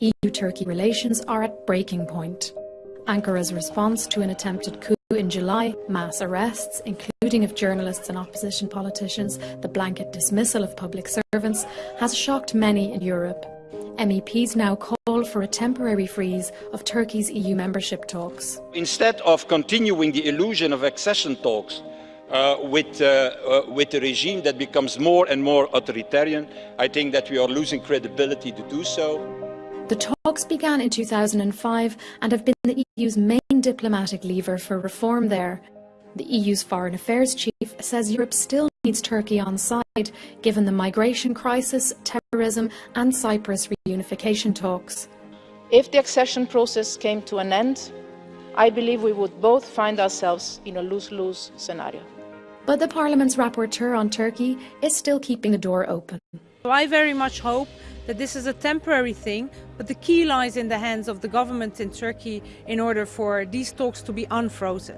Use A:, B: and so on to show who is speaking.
A: EU-Turkey relations are at breaking point. Ankara's response to an attempted coup in July, mass arrests, including of journalists and opposition politicians, the blanket dismissal of public servants, has shocked many in Europe. MEPs now call for a temporary freeze of Turkey's EU membership talks.
B: Instead of continuing the illusion of accession talks uh, with, uh, uh, with a regime that becomes more and more authoritarian, I think that we are losing credibility to do so.
A: The talks began in 2005 and have been the EU's main diplomatic lever for reform there. The EU's Foreign Affairs Chief says Europe still needs Turkey on side, given the migration crisis, terrorism and Cyprus reunification talks.
C: If the accession process came to an end, I believe we would both find ourselves in a lose-lose scenario.
A: But the Parliament's rapporteur on Turkey is still keeping the door open.
D: I very much hope that this is a temporary thing, but the key lies in the hands of the government in Turkey in order for these talks to be unfrozen.